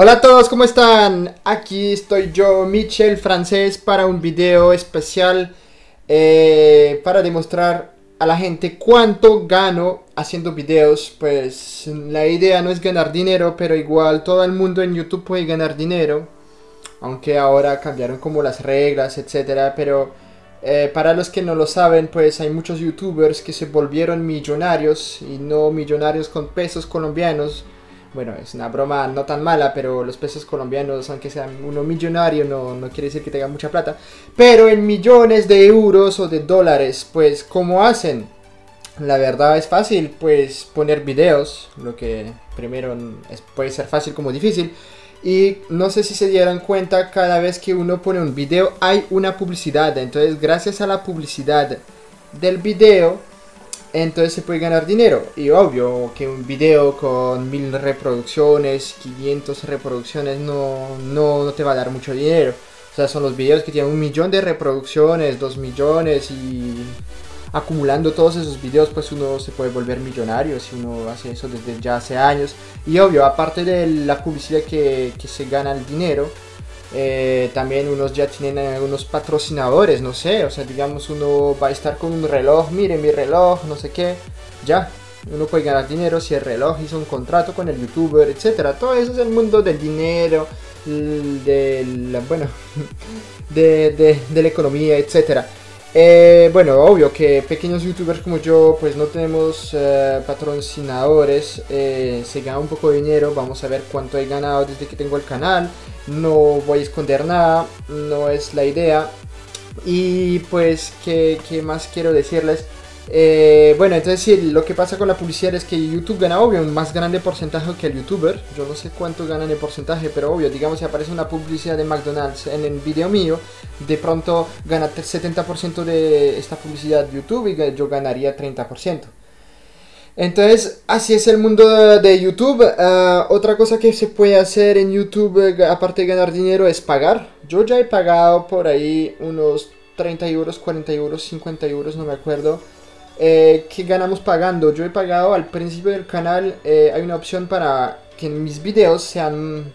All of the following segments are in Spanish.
Hola a todos, ¿cómo están? Aquí estoy yo, Michel Francés, para un video especial eh, para demostrar a la gente cuánto gano haciendo videos. Pues la idea no es ganar dinero, pero igual todo el mundo en YouTube puede ganar dinero. Aunque ahora cambiaron como las reglas, etcétera, pero eh, para los que no lo saben, pues hay muchos youtubers que se volvieron millonarios y no millonarios con pesos colombianos. Bueno, es una broma no tan mala, pero los pesos colombianos, aunque sean uno millonario, no, no quiere decir que tengan mucha plata. Pero en millones de euros o de dólares, pues, ¿cómo hacen? La verdad es fácil, pues, poner videos, lo que primero puede ser fácil como difícil. Y no sé si se dieron cuenta, cada vez que uno pone un video hay una publicidad. Entonces gracias a la publicidad del video, entonces se puede ganar dinero. Y obvio que un video con mil reproducciones, 500 reproducciones no, no, no te va a dar mucho dinero. O sea, son los videos que tienen un millón de reproducciones, dos millones y acumulando todos esos videos pues uno se puede volver millonario si uno hace eso desde ya hace años y obvio aparte de la publicidad que, se gana el dinero eh, también unos ya tienen unos patrocinadores no sé o sea digamos uno va a estar con un reloj mire mi reloj no sé qué ya uno puede ganar dinero si el reloj hizo un contrato con el youtuber etcétera. Todo eso es el mundo del dinero del bueno de, de la economía etcétera eh, bueno, obvio que pequeños youtubers como yo pues no tenemos eh, patrocinadores, eh, se gana un poco de dinero, vamos a ver cuánto he ganado desde que tengo el canal, no voy a esconder nada, no es la idea. Y pues, ¿qué, qué más quiero decirles? Eh, bueno, entonces sí, lo que pasa con la publicidad es que YouTube gana, obvio, un más grande porcentaje que el YouTuber. Yo no sé cuánto ganan el porcentaje, pero obvio, digamos si aparece una publicidad de McDonald's en el video mío, de pronto gana 70% de esta publicidad YouTube y yo ganaría 30%. Entonces, así es el mundo de YouTube. Ah, otra cosa que se puede hacer en YouTube, eh, aparte de ganar dinero, es pagar. Yo ya he pagado por ahí unos 30 euros, 40 euros, 50 euros, no me acuerdo eh, ganamos pagando. Yo he pagado al principio del canal, eh, hay una opción para que mis videos sean...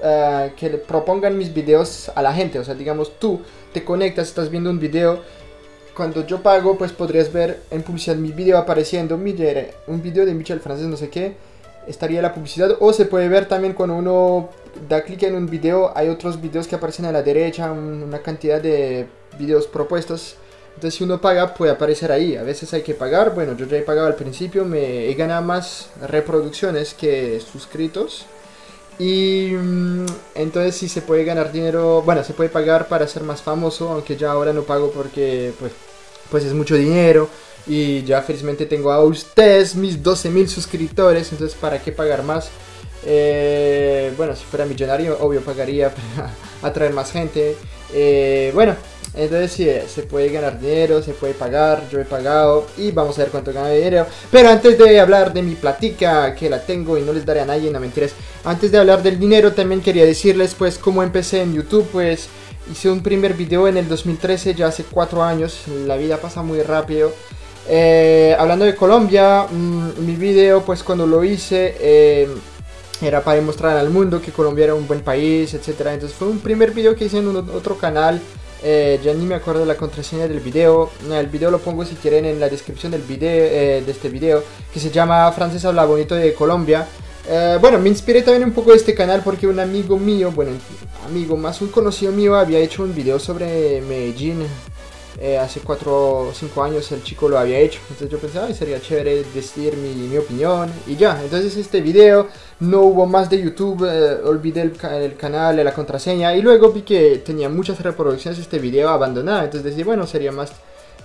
Eh, que le propongan mis videos a la gente. O sea, digamos, tú te conectas, estás viendo un video. Cuando yo pago, pues podrías ver en publicidad mi video apareciendo. Mire, un video de Michel Francés, no sé qué. Estaría la publicidad. O se puede ver también cuando uno da clic en un video. Hay otros videos que aparecen a la derecha. Una cantidad de videos propuestos entonces si uno paga puede aparecer ahí, a veces hay que pagar, bueno yo ya he pagado al principio, me he ganado más reproducciones que suscritos. Y mm, entonces sí se puede ganar dinero, bueno se puede pagar para ser más famoso, aunque ya ahora no pago porque pues, pues es mucho dinero. Y ya felizmente tengo a ustedes mis 12.000 suscriptores, entonces para qué pagar más. Eh, bueno, si fuera millonario, obvio pagaría para atraer más gente. Eh, bueno, entonces sí, se puede ganar dinero, se puede pagar, yo he pagado y vamos a ver cuánto gana dinero. Pero antes de hablar de mi platica, que la tengo y no les daré a nadie, no mentiras. Antes de hablar del dinero también quería decirles pues cómo empecé en YouTube, pues hice un primer video en el 2013, ya hace 4 años, la vida pasa muy rápido. Eh, hablando de Colombia, mm, mi video pues cuando lo hice... Eh, era para demostrar al mundo que Colombia era un buen país, etcétera. Entonces fue un primer video que hice en otro canal eh, ya ni me acuerdo la contraseña del video. El video lo pongo si quieren en la descripción del video, eh, de este video. Que se llama Frances habla bonito de Colombia. Eh, bueno, me inspiré también un poco de este canal porque un amigo mío, bueno, amigo más un conocido mío había hecho un video sobre Medellín eh, hace 4 o 5 años el chico lo había hecho. Entonces yo pensaba, sería chévere decir mi, opinión y ya. Entonces este video no hubo más de YouTube, eh, olvidé el, el, canal, la contraseña y luego vi que tenía muchas reproducciones este video abandonado. Entonces decidí, bueno, sería más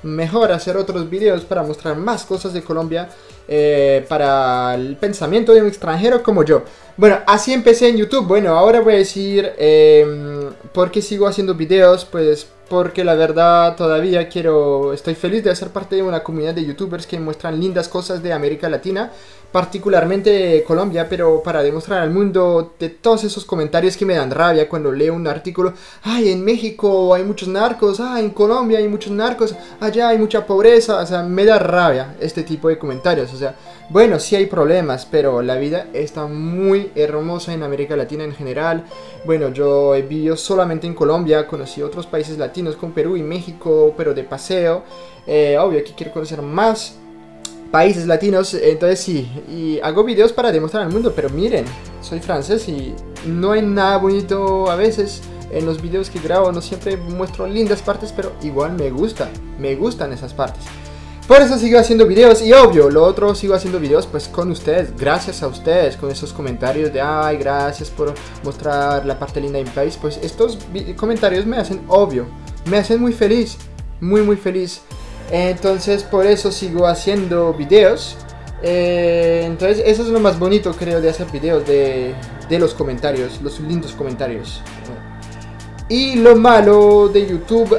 mejor hacer otros videos para mostrar más cosas de Colombia eh, para el pensamiento de un extranjero como yo. Bueno, así empecé en YouTube. Bueno, ahora voy a decir eh, por qué sigo haciendo videos. Pues porque la verdad todavía quiero, estoy feliz de ser parte de una comunidad de youtubers que muestran lindas cosas de América Latina particularmente Colombia, pero para demostrar al mundo de todos esos comentarios que me dan rabia cuando leo un artículo, ay, en México hay muchos narcos, ay, en Colombia hay muchos narcos, allá hay mucha pobreza, o sea, me da rabia este tipo de comentarios, o sea, bueno, sí hay problemas, pero la vida está muy hermosa en América Latina en general, bueno, yo he vivido solamente en Colombia, conocí otros países latinos como Perú y México, pero de paseo, eh, obvio que quiero conocer más, países latinos, entonces sí, y hago videos para demostrar al mundo, pero miren, soy francés y no hay nada bonito a veces en los videos que grabo, no siempre muestro lindas partes, pero igual me gusta, me gustan esas partes. Por eso sigo haciendo videos y obvio, lo otro sigo haciendo videos pues con ustedes, gracias a ustedes, con esos comentarios de ay, gracias por mostrar la parte linda de mi país, pues estos comentarios me hacen obvio, me hacen muy feliz, muy muy feliz. Entonces por eso sigo haciendo videos. Eh, entonces eso es lo más bonito creo de hacer videos, de, los comentarios, los lindos comentarios. Y lo malo de YouTube,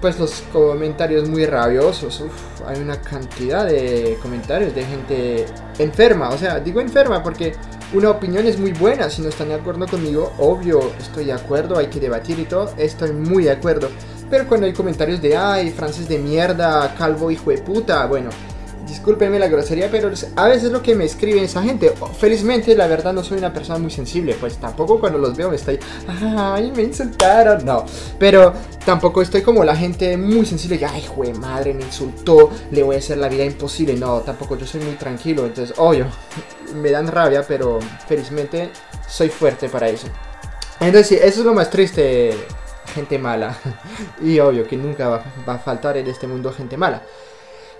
pues los comentarios muy rabiosos. hay una cantidad de comentarios de gente enferma. O sea, digo enferma porque una opinión es muy buena. Si no están de acuerdo conmigo, obvio, estoy de acuerdo, hay que debatir y todo. Estoy muy de acuerdo. Pero cuando hay comentarios de, ay, francés de mierda, calvo hijo de puta, bueno, discúlpenme la grosería, pero a veces lo que me escribe esa gente. Felizmente, la verdad, no soy una persona muy sensible, pues tampoco cuando los veo me estoy, ay, me insultaron, no. Pero tampoco estoy como la gente muy sensible, que, ay, jue madre, me insultó, le voy a hacer la vida imposible. No, tampoco, yo soy muy tranquilo, entonces, obvio, me dan rabia, pero felizmente soy fuerte para eso. Entonces, sí, eso es lo más triste gente mala. y obvio que nunca va, a faltar en este mundo gente mala.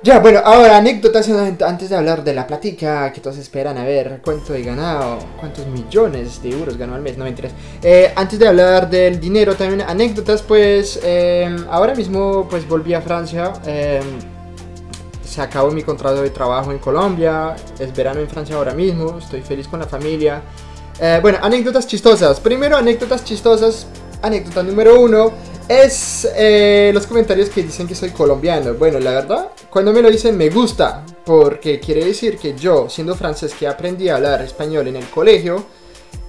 Ya, bueno, ahora anécdotas antes de hablar de la plática que todos esperan a ver cuánto he ganado, cuántos millones de euros ganó al mes, no me interesa. Eh, antes de hablar del dinero, también anécdotas, pues em, ahora mismo pues volví a Francia, em, se acabó mi contrato de trabajo en Colombia, es verano en Francia ahora mismo, estoy feliz con la familia. Eh, bueno, anécdotas chistosas. Primero, anécdotas chistosas anécdota número uno es eh, los comentarios que dicen que soy colombiano. Bueno, la verdad, cuando me lo dicen me gusta, porque quiere decir que yo, siendo francés que aprendí a hablar español en el colegio,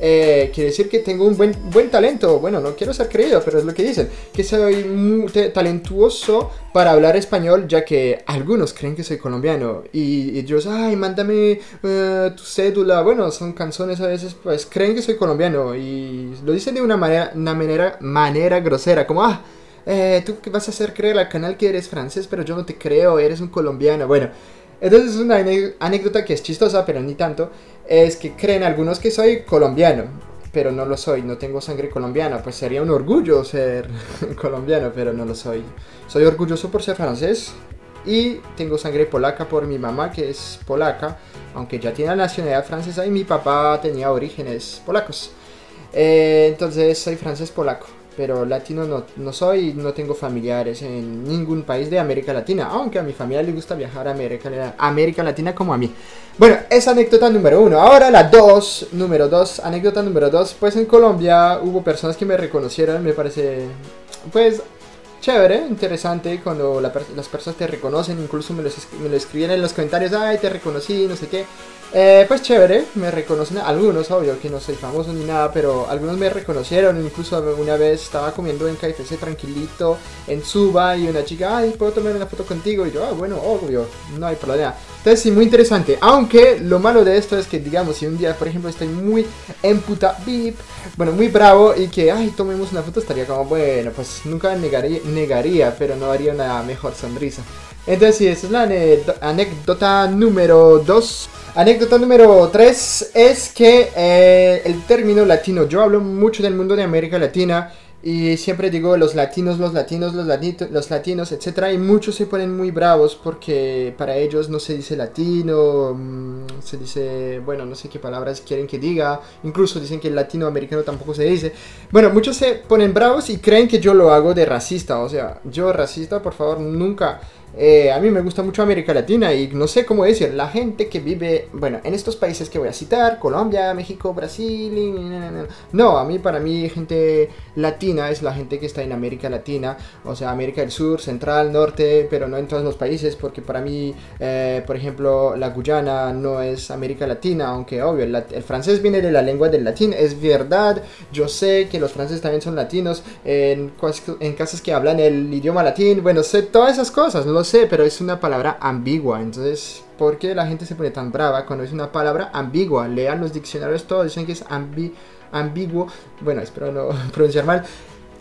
eh, quiere decir que tengo un buen, buen talento. Bueno, no quiero ser creído, pero es lo que dicen. Que soy muy talentuoso para hablar español, ya que algunos creen que soy colombiano. Y, ellos, ay, mándame eh, tu cédula. Bueno, son canciones a veces, pues creen que soy colombiano. Y lo dicen de una manera, una manera, manera grosera, como, ah, eh, tú vas a hacer creer al canal que eres francés, pero yo no te creo, eres un colombiano. Bueno. Entonces es una anécdota que es chistosa, pero ni tanto, es que creen algunos que soy colombiano, pero no lo soy, no tengo sangre colombiana, pues sería un orgullo ser colombiano, pero no lo soy. Soy orgulloso por ser francés y tengo sangre polaca por mi mamá que es polaca, aunque ya tiene la nacionalidad francesa y mi papá tenía orígenes polacos. Eh, entonces soy francés polaco pero latino no, no soy, no tengo familiares en ningún país de América Latina, aunque a mi familia le gusta viajar a América, América Latina como a mí. Bueno, esa anécdota número uno. Ahora la dos, número dos, anécdota número dos, pues en Colombia hubo personas que me reconocieron, me parece, pues chévere, interesante cuando las personas te reconocen, incluso me, me lo escribían en los comentarios, ay, te reconocí, no sé qué. Eh, pues chévere, me reconocen algunos, obvio que no soy famoso ni nada, pero algunos me reconocieron, incluso una vez estaba comiendo en KFC tranquilito en Suba y una chica, ay, ¿puedo tomar una foto contigo? Y yo, ah, bueno, obvio, no hay problema. Entonces sí, muy interesante, aunque lo malo de esto es que, digamos, si un día, por ejemplo, estoy muy en puta beep, bueno, muy bravo y que, ay, tomemos una foto, estaría como, bueno, pues nunca negaría, negaría pero no haría una mejor sonrisa. Entonces sí, esa es la anécdota número 2. Anécdota número 3 es que eh, el término latino, yo hablo mucho del mundo de América Latina y siempre digo los latinos, los latinos, los, latinos, los latinos, etc. Y muchos se ponen muy bravos porque para ellos no se dice latino, mm, se dice, bueno, no sé qué palabras quieren que diga. Incluso dicen que el latinoamericano tampoco se dice. Bueno, muchos se ponen bravos y creen que yo lo hago de racista. O sea, yo racista, por favor, nunca Eh, a mí me gusta mucho América Latina y no sé cómo decir, la gente que vive, bueno, en estos países que voy a citar, Colombia, México, Brasil, y, no, a mí para mí gente latina es la gente que está en América Latina, o sea, América del Sur, Central, Norte, pero no en todos los países, porque para mí, eh, por ejemplo, la Guyana no es América Latina, aunque obvio, el, el, francés viene de la lengua del latín, es verdad, yo sé que los franceses también son latinos, en, en casos que hablan el idioma latín, bueno, sé todas esas cosas, no sé, pero es una palabra ambigua. Entonces, ¿por qué la gente se pone tan brava cuando es una palabra ambigua? Lean los diccionarios todos, dicen que es ambiguo. Bueno, espero no pronunciar mal.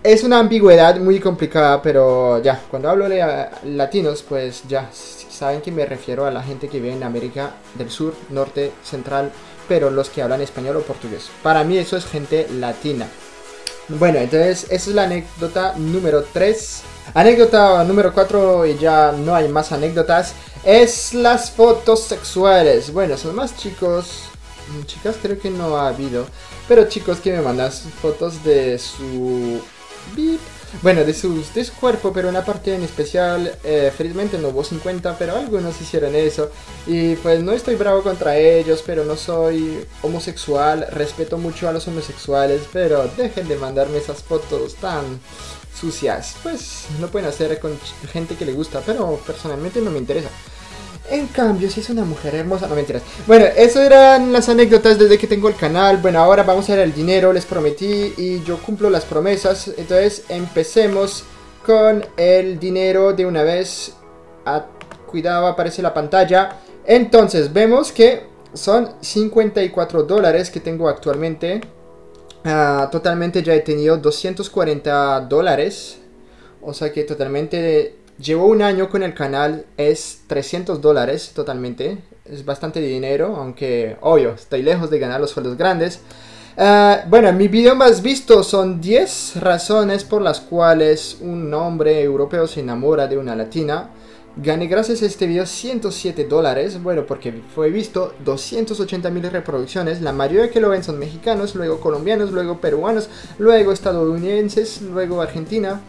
Es una ambigüedad muy complicada, pero ya, cuando hablo de latinos, pues ya saben que me refiero a la gente que vive en América del Sur, Norte, Central, pero los que hablan español o portugués. Para mí eso es gente latina. Bueno, entonces esa es la anécdota número 3. Anécdota número 4 y ya no hay más anécdotas. Es las fotos sexuales. Bueno, son más chicos. Chicas creo que no ha habido. Pero chicos que me mandan fotos de su... Bueno, de, sus, de su cuerpo, pero una parte en especial, eh, felizmente no hubo 50, pero algunos hicieron eso. Y pues no estoy bravo contra ellos, pero no soy homosexual, respeto mucho a los homosexuales, pero dejen de mandarme esas fotos tan sucias. Pues lo pueden hacer con gente que le gusta, pero personalmente no me interesa. En cambio, si es una mujer hermosa, no mentiras. Bueno, eso eran las anécdotas desde que tengo el canal. Bueno, ahora vamos a ver el dinero, les prometí y yo cumplo las promesas. Entonces, empecemos con el dinero de una vez. Ah, cuidado, aparece la pantalla. Entonces, vemos que son 54 dólares que tengo actualmente. Ah, totalmente ya he tenido 240 dólares. O sea que totalmente Llevo un año con el canal, es 300 dólares totalmente, es bastante dinero, aunque obvio, estoy lejos de ganar los sueldos grandes. Uh, bueno, mi video más visto son 10 razones por las cuales un hombre europeo se enamora de una latina. Gané gracias a este video 107 dólares, bueno, porque fue visto 280 mil reproducciones. La mayoría que lo ven son mexicanos, luego colombianos, luego peruanos, luego estadounidenses, luego Argentina.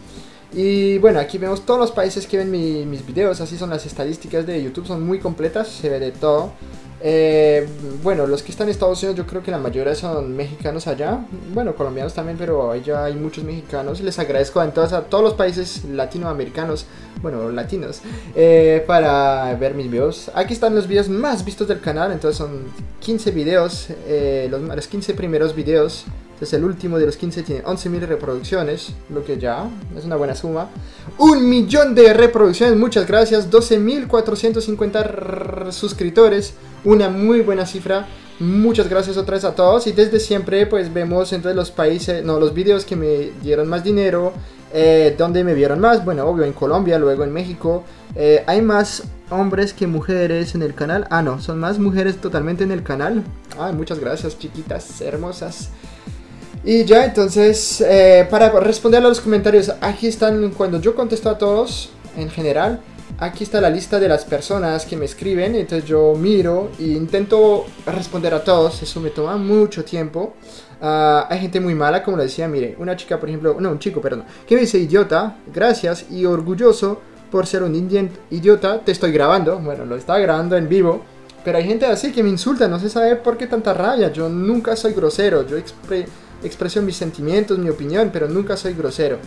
Y bueno, aquí vemos todos los países que ven mis videos, así son las estadísticas de YouTube, son muy completas, se ve de todo. Eh, bueno, los que están en Estados Unidos yo creo que la mayoría son mexicanos allá, bueno, colombianos también, pero allá hay muchos mexicanos. Les agradezco entonces a todos los países latinoamericanos, bueno, latinos, eh, para ver mis videos. Aquí están los videos más vistos del canal, entonces son 15 videos, eh, los, los 15 primeros videos es el último de los 15 tiene 11.000 reproducciones, lo que ya es una buena suma. Un millón de reproducciones, muchas gracias. 12.450 suscriptores, una muy buena cifra. Muchas gracias otra vez a todos y desde siempre pues vemos entre los países, no, los videos que me dieron más dinero, eh, donde me vieron más, bueno, obvio en Colombia, luego en México. Eh, hay más hombres que mujeres en el canal. Ah, no, son más mujeres totalmente en el canal. Ah, muchas gracias chiquitas hermosas. Y ya, entonces, eh, para responder a los comentarios, aquí están cuando yo contesto a todos, en general, aquí está la lista de las personas que me escriben, entonces yo miro e intento responder a todos, eso me toma mucho tiempo. Ah, hay gente muy mala, como lo decía, mire, una chica, por ejemplo, no, un chico, perdón, que me dice idiota, gracias y orgulloso por ser un idiota, te estoy grabando, bueno, lo estaba grabando en vivo. Pero hay gente así que me insulta, no se sabe por qué tanta rabia, yo nunca soy grosero, yo expreso mis sentimientos, mi opinión, pero nunca soy grosero.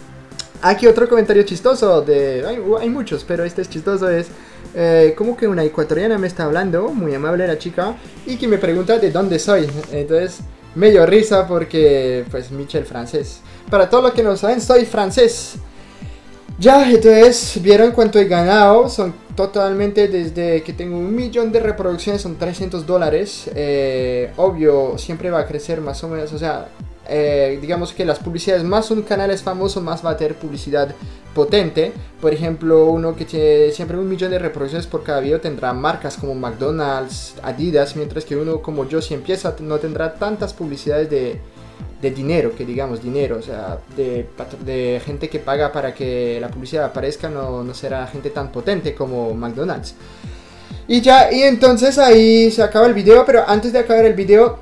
Aquí otro comentario chistoso, de hay, muchos, pero este es chistoso, es eh, como que una ecuatoriana me está hablando, muy amable la chica, y que me pregunta de dónde soy. Entonces me dio risa porque, pues, Michel francés. Para todos los que no saben, soy francés. Ya, entonces, vieron cuánto he ganado, son totalmente desde que tengo un millón de reproducciones, son 300 dólares. Eh, obvio, siempre va a crecer más o menos, o sea, eh, digamos que las publicidades, más un canal es famoso, más va a tener publicidad potente. Por ejemplo, uno que tiene siempre un millón de reproducciones por cada video tendrá marcas como McDonald's, Adidas, mientras que uno como yo si empieza no tendrá tantas publicidades de, de dinero, que digamos dinero, o sea, de, de, gente que paga para que la publicidad aparezca, no, no será gente tan potente como McDonald's. Y ya, y entonces ahí se acaba el video, pero antes de acabar el video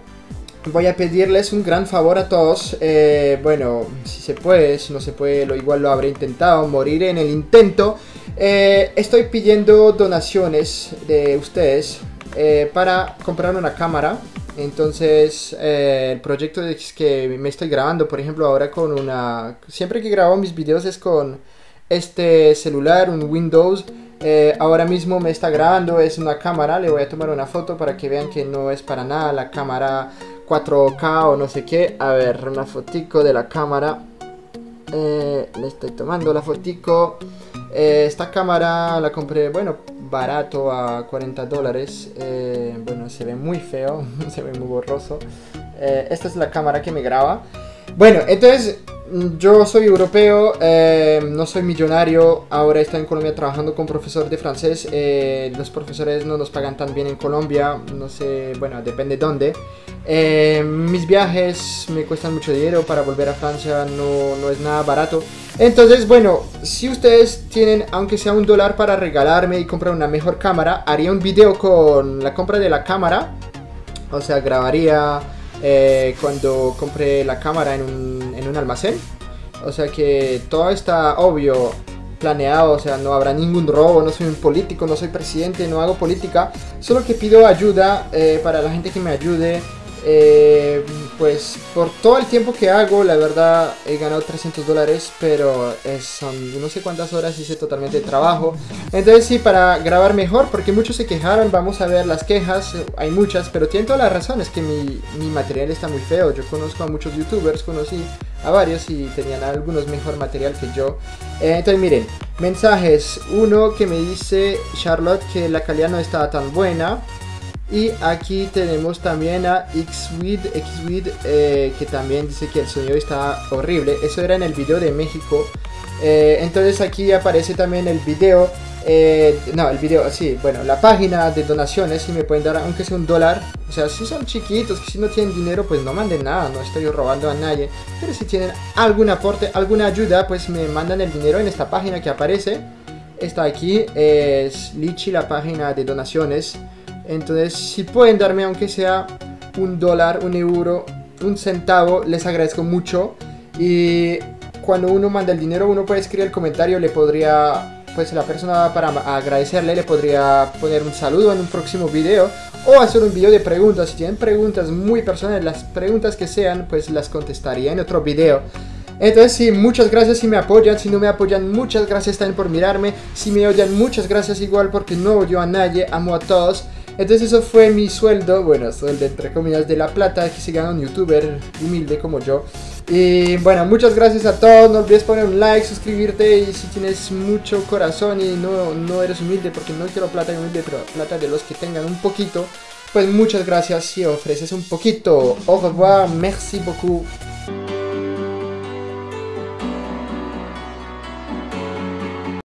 voy a pedirles un gran favor a todos. Eh, bueno, si se puede, si no se puede, lo igual lo habré intentado, morir en el intento. Eh, estoy pidiendo donaciones de ustedes eh, para comprar una cámara. Entonces, el proyecto es que me estoy grabando, por ejemplo, ahora con una... Siempre que grabo mis videos es con este celular, un Windows. ahora mismo me está grabando, es una cámara, le voy a tomar una foto para que vean que no es para nada la cámara 4K o no sé qué. A ver, una fotico de la cámara. le estoy tomando la fotico. Eh, esta cámara la compré, bueno, barato a 40 dólares. Eh, bueno, se ve muy feo, se ve muy borroso. Eh, esta es la cámara que me graba. Bueno, entonces yo soy europeo, no soy millonario. Ahora estoy en Colombia trabajando con profesor de francés. los profesores no nos pagan tan bien en Colombia, no sé, bueno, depende dónde. Mis viajes me cuestan mucho dinero para volver a Francia, no, no es nada barato. Entonces, bueno, si ustedes tienen, aunque sea un dólar para regalarme y comprar una mejor cámara, haría un video con la compra de la cámara. O sea, grabaría eh, cuando compré la cámara en un, en un almacén. O sea que todo está obvio, planeado, o sea, no habrá ningún robo, no soy un político, no soy presidente, no hago política. Solo que pido ayuda eh, para la gente que me ayude. Eh, pues por todo el tiempo que hago, la verdad he ganado 300 dólares, pero son no sé cuántas horas hice totalmente de trabajo. Entonces sí, para grabar mejor, porque muchos se quejaron, vamos a ver las quejas, hay muchas, pero tienen toda la razón, es que mi, mi material está muy feo. Yo conozco a muchos youtubers, conocí a varios y tenían algunos mejor material que yo. Eh, entonces miren, mensajes, uno que me dice Charlotte que la calidad no estaba tan buena. Y aquí tenemos también a Xwid, Xwid eh, que también dice que el sonido está horrible. Eso era en el video de México. Eh, entonces aquí aparece también el video. Eh, no, el video, sí, bueno, la página de donaciones. Si me pueden dar, aunque sea un dólar. O sea, si son chiquitos, que si no tienen dinero, pues no manden nada. No estoy robando a nadie. Pero si tienen algún aporte, alguna ayuda, pues me mandan el dinero en esta página que aparece. Está aquí, es Lichi, la página de donaciones. Entonces, si pueden darme aunque sea un dólar, un euro, un centavo, les agradezco mucho. Y cuando uno manda el dinero, uno puede escribir el comentario, le podría, pues la persona para agradecerle, le podría poner un saludo en un próximo video. O hacer un video de preguntas, si tienen preguntas muy personales, las preguntas que sean, pues las contestaría en otro video. Entonces sí, muchas gracias si me apoyan, si no me apoyan, muchas gracias también por mirarme. Si me odian, muchas gracias igual porque no odio a nadie, amo a todos. Entonces eso fue mi sueldo, bueno, sueldo entre comillas de la plata que se gana un youtuber humilde como yo. Y bueno, muchas gracias a todos, no olvides poner un like, suscribirte y si tienes mucho corazón y no, no eres humilde, porque no quiero plata humilde, pero plata de los que tengan un poquito, pues muchas gracias si ofreces un poquito. Au revoir, merci beaucoup.